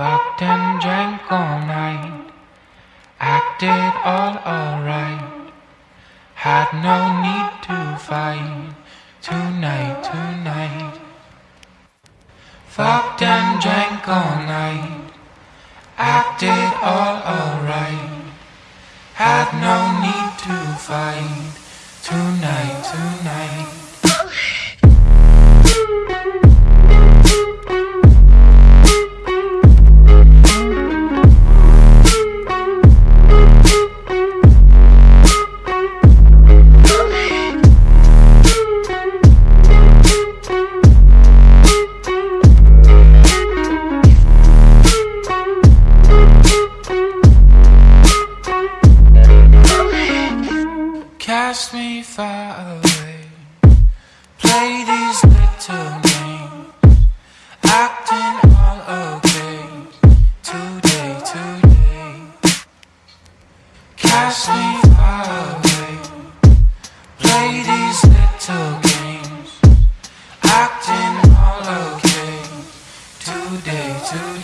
Fucked and drank all night. Acted all alright. Had no need to fight. Tonight, tonight. Fucked and drank all night. Acted all alright. Had no need to fight. cast me far away. Play these little games Acting all okay. Today, today. Cast me far away. Play these little games Acting all okay. Today, today.